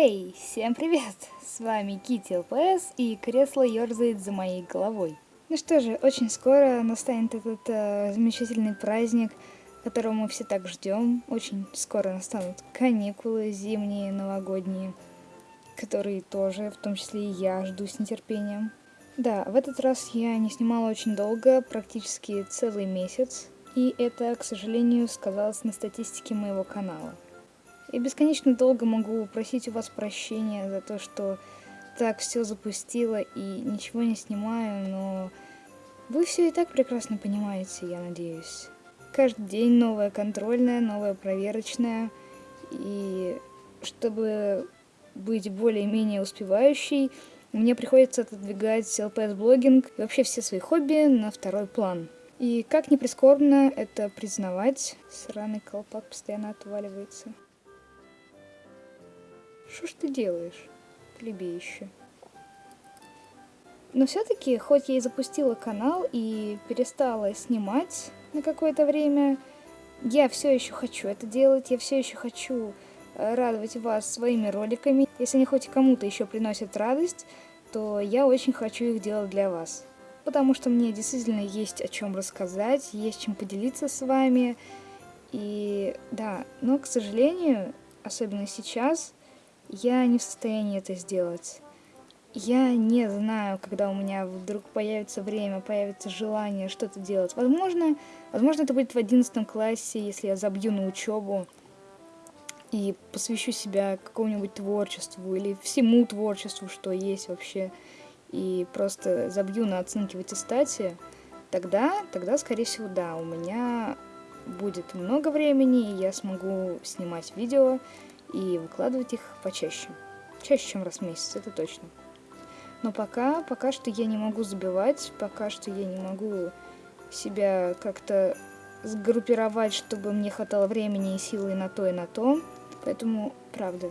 Всем привет! С вами Кити ЛПС и кресло ерзает за моей головой. Ну что же, очень скоро настанет этот э, замечательный праздник, которого мы все так ждем. Очень скоро настанут каникулы зимние, новогодние, которые тоже, в том числе и я, жду с нетерпением. Да, в этот раз я не снимала очень долго, практически целый месяц, и это, к сожалению, сказалось на статистике моего канала. Я бесконечно долго могу просить у вас прощения за то, что так все запустила и ничего не снимаю, но вы все и так прекрасно понимаете, я надеюсь. Каждый день новая контрольная, новая проверочная, и чтобы быть более-менее успевающей, мне приходится отодвигать LPS-блогинг и вообще все свои хобби на второй план. И как ни прискорбно это признавать, сраный колпак постоянно отваливается. Что ж ты делаешь, плебеище? Но все-таки, хоть я и запустила канал и перестала снимать на какое-то время, я все еще хочу это делать, я все еще хочу э, радовать вас своими роликами. Если они хоть кому-то еще приносят радость, то я очень хочу их делать для вас. Потому что мне действительно есть о чем рассказать, есть чем поделиться с вами. И да, но, к сожалению, особенно сейчас, я не в состоянии это сделать. Я не знаю, когда у меня вдруг появится время, появится желание что-то делать. Возможно, возможно, это будет в одиннадцатом классе, если я забью на учебу и посвящу себя какому-нибудь творчеству или всему творчеству, что есть вообще, и просто забью на оценки в аттестате, тогда, тогда, скорее всего, да, у меня будет много времени, и я смогу снимать видео, и выкладывать их почаще. Чаще, чем раз в месяц, это точно. Но пока, пока что я не могу забивать, пока что я не могу себя как-то сгруппировать, чтобы мне хватало времени и силы на то, и на то. Поэтому, правда,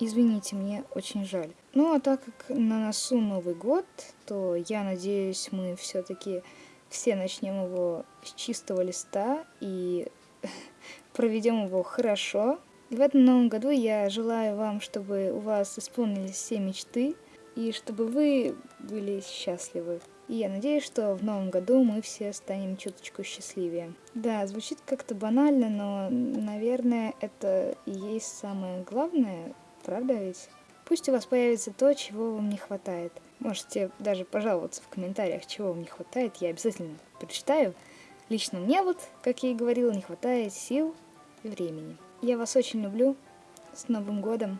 извините, мне очень жаль. Ну, а так как на носу Новый год, то я надеюсь, мы все-таки все начнем его с чистого листа и проведем его хорошо, и в этом новом году я желаю вам, чтобы у вас исполнились все мечты, и чтобы вы были счастливы. И я надеюсь, что в новом году мы все станем чуточку счастливее. Да, звучит как-то банально, но, наверное, это и есть самое главное, правда ведь? Пусть у вас появится то, чего вам не хватает. Можете даже пожаловаться в комментариях, чего вам не хватает, я обязательно прочитаю. Лично мне вот, как я и говорила, не хватает сил и времени. Я вас очень люблю. С Новым годом.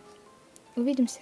Увидимся.